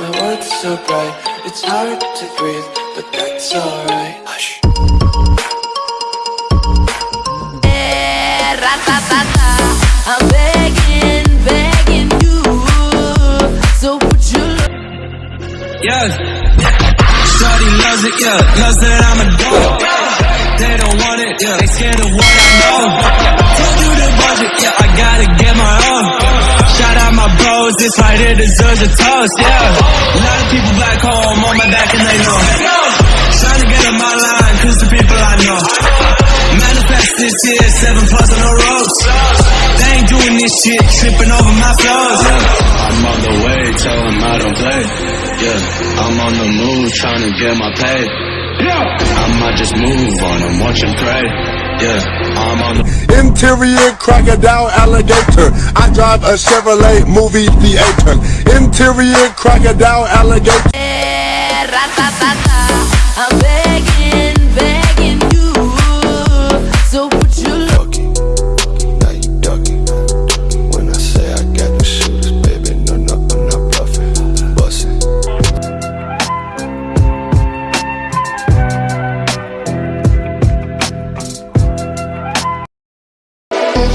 It's hard to breathe, but that's alright. Hush. Eh, ra-ta-ta-ta. I'm begging, begging you. So would you look? Yeah. Shorty loves it, yeah. Loves that I'm a dog. They don't want it, yeah. They scared of what I know. Told you the budget, yeah. I gotta get my own. Shout out my bros, this right here deserves a toast, yeah. A lot of people back home on my back and they know. Trying to get in my line, cause the people I know. Manifest this year, seven plus on the ropes. They ain't doing this shit, tripping over my flows, yeah. I'm on the way, tell him I don't play. Yeah, I'm on the move, trying to get my pay. Yeah. I might just move on and watch him pray. Yeah, I'm on Interior crocodile alligator. I drive a Chevrolet movie theater. Interior crocodile alligator.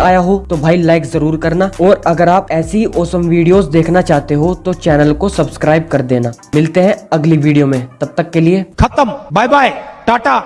आया हो तो भाई like ज़रूर करना और अगर आप ऐसी औसम वीडियोस देखना चाहते हो तो चैनल को सब्सक्राइब कर देना। मिलते हैं अगली वीडियो में। तब तक के लिए खत्म। Bye bye Tata